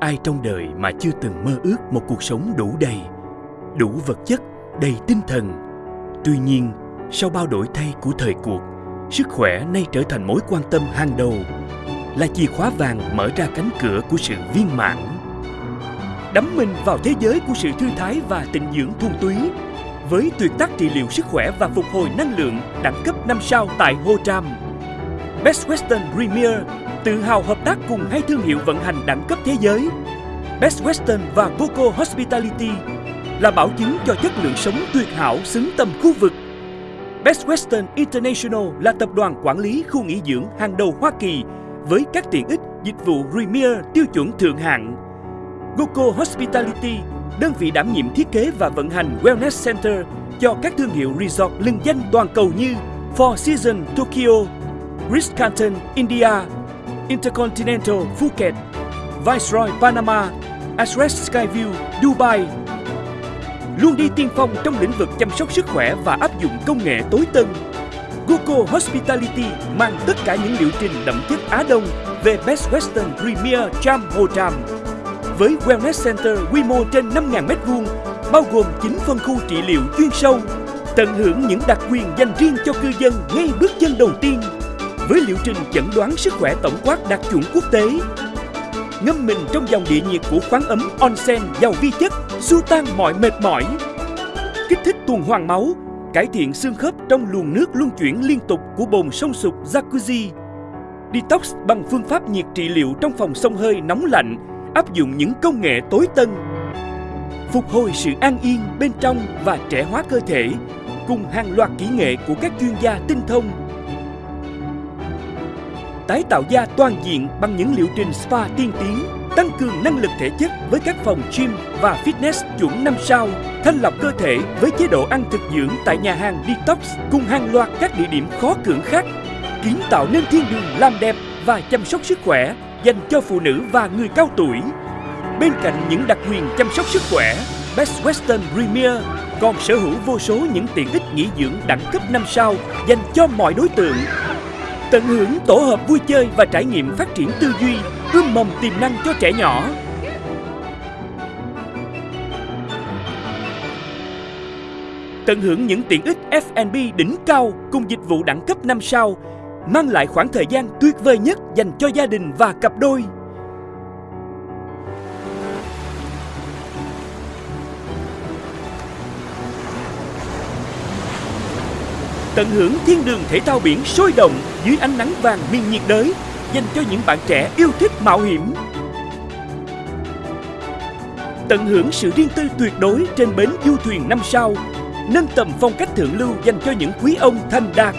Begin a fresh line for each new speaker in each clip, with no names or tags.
ai trong đời mà chưa từng mơ ước một cuộc sống đủ đầy, đủ vật chất, đầy tinh thần. Tuy nhiên, sau bao đổi thay của thời cuộc, sức khỏe nay trở thành mối quan tâm hàng đầu, là chìa khóa vàng mở ra cánh cửa của sự viên mãn. Đắm mình vào thế giới của sự thư thái và tịnh dưỡng thuần túy, với tuyệt tác trị liệu sức khỏe và phục hồi năng lượng đẳng cấp 5 sao tại Ho Tram. Best Western Premier tự hào hợp tác cùng hai thương hiệu vận hành đẳng cấp thế giới, Best Western và Boco Hospitality là bảo chứng cho chất lượng sống tuyệt hảo xứng tầm khu vực. Best Western International là tập đoàn quản lý khu nghỉ dưỡng hàng đầu Hoa Kỳ với các tiện ích dịch vụ Premier tiêu chuẩn thượng hạng. Goco Hospitality, đơn vị đảm nhiệm thiết kế và vận hành Wellness Center cho các thương hiệu resort lừng danh toàn cầu như Four Seasons Tokyo, Ritz-Carlton India, Intercontinental Phuket, Viceroy Panama, Express Skyview Dubai. Luôn đi tiên phong trong lĩnh vực chăm sóc sức khỏe và áp dụng công nghệ tối tân. Google Hospitality mang tất cả những liệu trình đậm chất Á Đông về Best Western Premier Cham Ho Tram. Với Wellness Center quy mô trên 5.000m2, bao gồm 9 phân khu trị liệu chuyên sâu, tận hưởng những đặc quyền dành riêng cho cư dân ngay bước chân đầu tiên với liệu trình chẩn đoán sức khỏe tổng quát đạt chuẩn quốc tế. Ngâm mình trong dòng địa nhiệt của khoáng ấm onsen giàu vi chất, xua tan mọi mệt mỏi. Kích thích tuần hoàn máu, cải thiện xương khớp trong luồng nước luân chuyển liên tục của bồn sông sục jacuzzi. Detox bằng phương pháp nhiệt trị liệu trong phòng sông hơi nóng lạnh, áp dụng những công nghệ tối tân. Phục hồi sự an yên bên trong và trẻ hóa cơ thể cùng hàng loạt kỹ nghệ của các chuyên gia tinh thông tái tạo da toàn diện bằng những liệu trình spa tiên tiến, tăng cường năng lực thể chất với các phòng gym và fitness chuẩn 5 sao, thanh lọc cơ thể với chế độ ăn thực dưỡng tại nhà hàng Detox cùng hàng loạt các địa điểm khó cưỡng khác, kiến tạo nên thiên đường làm đẹp và chăm sóc sức khỏe dành cho phụ nữ và người cao tuổi. Bên cạnh những đặc quyền chăm sóc sức khỏe, Best Western Premier còn sở hữu vô số những tiện ích nghỉ dưỡng đẳng cấp 5 sao dành cho mọi đối tượng Tận hưởng tổ hợp vui chơi và trải nghiệm phát triển tư duy, ươm mầm tiềm năng cho trẻ nhỏ. Tận hưởng những tiện ích F&B đỉnh cao cùng dịch vụ đẳng cấp 5 sao, mang lại khoảng thời gian tuyệt vời nhất dành cho gia đình và cặp đôi. Tận hưởng thiên đường thể thao biển sôi động dưới ánh nắng vàng miền nhiệt đới dành cho những bạn trẻ yêu thích mạo hiểm. Tận hưởng sự riêng tư tuyệt đối trên bến du thuyền năm sao, nâng tầm phong cách thượng lưu dành cho những quý ông thành đạt.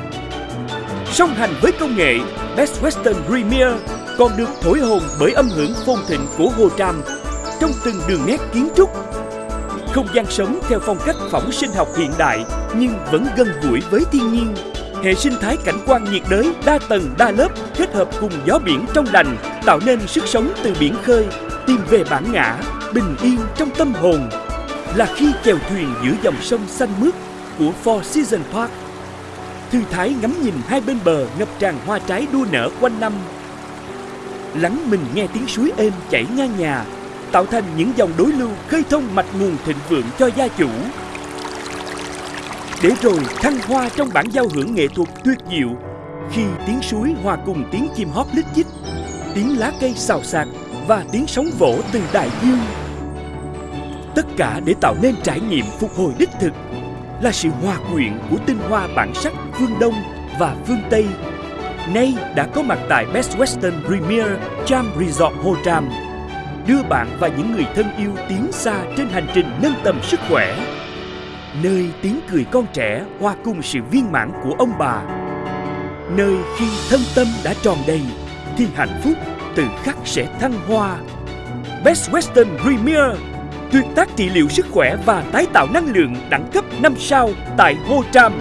Song hành với công nghệ, Best Western Premier còn được thổi hồn bởi âm hưởng phong thịnh của Hồ Tràm trong từng đường nét kiến trúc không gian sống theo phong cách phỏng sinh học hiện đại nhưng vẫn gần gũi với thiên nhiên. Hệ sinh thái cảnh quan nhiệt đới đa tầng đa lớp kết hợp cùng gió biển trong lành tạo nên sức sống từ biển khơi, tìm về bản ngã, bình yên trong tâm hồn. Là khi chèo thuyền giữa dòng sông xanh mướt của Four Seasons Park. Thư thái ngắm nhìn hai bên bờ ngập tràn hoa trái đua nở quanh năm. Lắng mình nghe tiếng suối êm chảy ngang nhà tạo thành những dòng đối lưu khơi thông mạch nguồn thịnh vượng cho gia chủ. Để rồi thăng hoa trong bản giao hưởng nghệ thuật tuyệt diệu khi tiếng suối hòa cùng tiếng chim hót lít chích, tiếng lá cây xào xạc và tiếng sóng vỗ từ đại dương. Tất cả để tạo nên trải nghiệm phục hồi đích thực là sự hòa quyện của tinh hoa bản sắc phương Đông và phương Tây. Nay đã có mặt tại Best Western Premier Cham Resort Hồ Tràm đưa bạn và những người thân yêu tiến xa trên hành trình nâng tầm sức khỏe. Nơi tiếng cười con trẻ hòa cùng sự viên mãn của ông bà. Nơi khi thân tâm đã tròn đầy, thì hạnh phúc từ khắc sẽ thăng hoa. Best Western Premier, tuyệt tác trị liệu sức khỏe và tái tạo năng lượng đẳng cấp 5 sao tại Ho Tram.